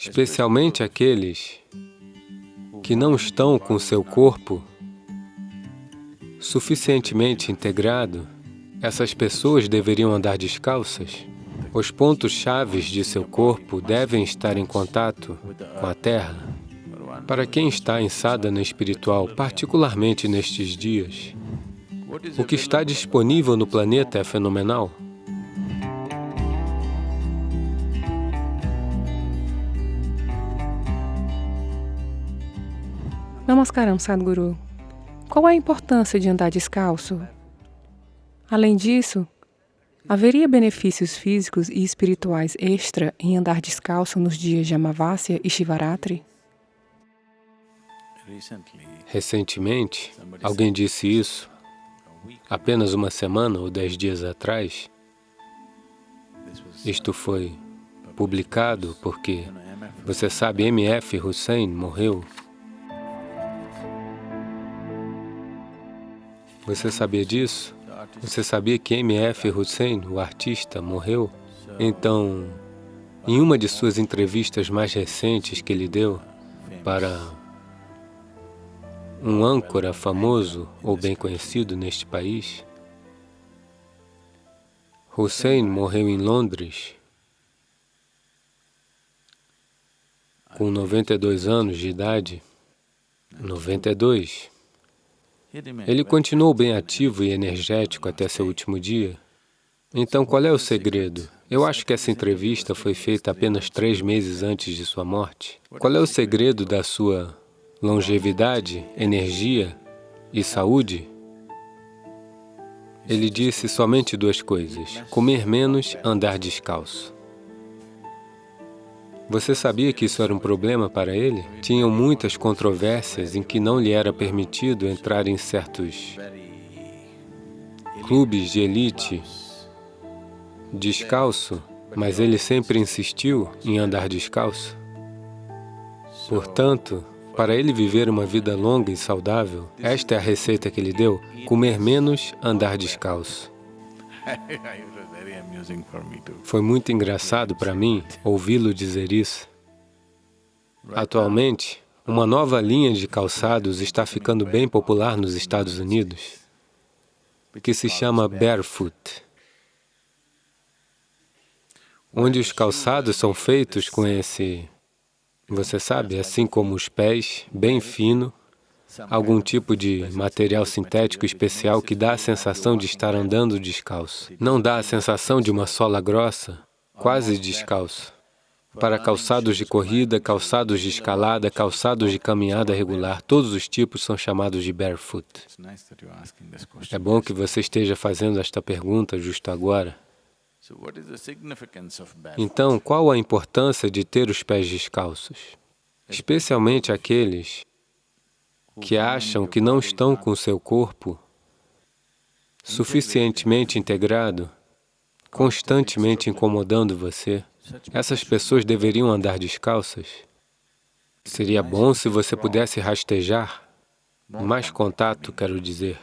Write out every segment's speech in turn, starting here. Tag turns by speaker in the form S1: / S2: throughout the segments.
S1: especialmente aqueles que não estão com seu corpo suficientemente integrado, essas pessoas deveriam andar descalças. Os pontos chaves de seu corpo devem estar em contato com a Terra. Para quem está em sadhana espiritual, particularmente nestes dias, o que está disponível no planeta é fenomenal.
S2: Namaskaram, Sadhguru. Qual a importância de andar descalço? Além disso, haveria benefícios físicos e espirituais extra em andar descalço nos dias de Amavasya e Shivaratri?
S1: Recentemente, alguém disse isso, apenas uma semana ou dez dias atrás. Isto foi publicado porque, você sabe, M.F. Hussein morreu Você sabia disso? Você sabia que M.F. Hussein, o artista, morreu? Então, em uma de suas entrevistas mais recentes que ele deu para um âncora famoso ou bem conhecido neste país, Hussein morreu em Londres com 92 anos de idade. 92. Ele continuou bem ativo e energético até seu último dia. Então, qual é o segredo? Eu acho que essa entrevista foi feita apenas três meses antes de sua morte. Qual é o segredo da sua longevidade, energia e saúde? Ele disse somente duas coisas, comer menos, andar descalço. Você sabia que isso era um problema para ele? Tinham muitas controvérsias em que não lhe era permitido entrar em certos clubes de elite descalço, mas ele sempre insistiu em andar descalço. Portanto, para ele viver uma vida longa e saudável, esta é a receita que ele deu, comer menos, andar descalço. Foi muito engraçado para mim ouvi-lo dizer isso. Atualmente, uma nova linha de calçados está ficando bem popular nos Estados Unidos, que se chama Barefoot, onde os calçados são feitos com esse, você sabe, assim como os pés, bem fino, algum tipo de material sintético especial que dá a sensação de estar andando descalço. Não dá a sensação de uma sola grossa, quase descalço. Para calçados de corrida, calçados de escalada, calçados de caminhada regular, todos os tipos são chamados de barefoot. É bom que você esteja fazendo esta pergunta justo agora. Então, qual a importância de ter os pés descalços? Especialmente aqueles que acham que não estão com seu corpo suficientemente integrado, constantemente incomodando você, essas pessoas deveriam andar descalças? Seria bom se você pudesse rastejar, mais contato, quero dizer.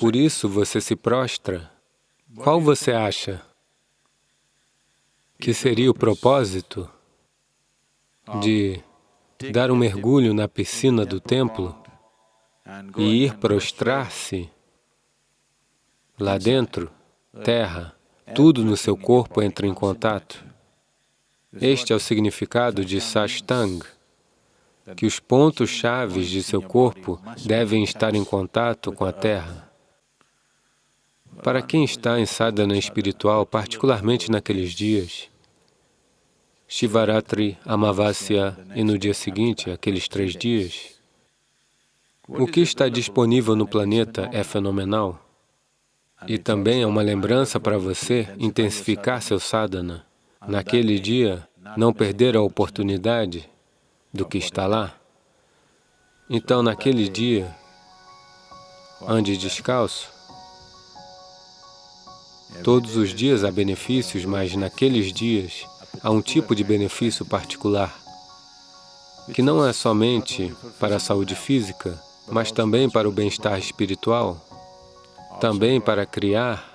S1: Por isso você se prostra. Qual você acha que seria o propósito de dar um mergulho na piscina do templo e ir prostrar-se lá dentro, terra, tudo no seu corpo entra em contato. Este é o significado de Sashtang, que os pontos chaves de seu corpo devem estar em contato com a terra. Para quem está em sadhana espiritual, particularmente naqueles dias, Shivaratri, Amavasya e no dia seguinte, aqueles três dias, o que está disponível no planeta é fenomenal. E também é uma lembrança para você intensificar seu sadhana. Naquele dia, não perder a oportunidade do que está lá. Então, naquele dia, ande descalço. Todos os dias há benefícios, mas naqueles dias, há um tipo de benefício particular, que não é somente para a saúde física, mas também para o bem-estar espiritual, também para criar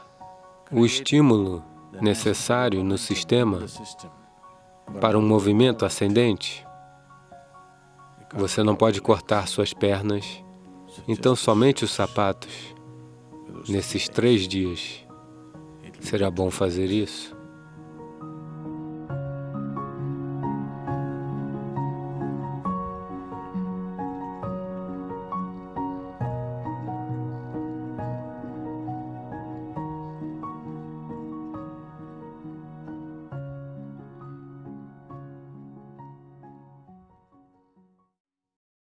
S1: o estímulo necessário no sistema para um movimento ascendente. Você não pode cortar suas pernas, então somente os sapatos. Nesses três dias, será bom fazer isso.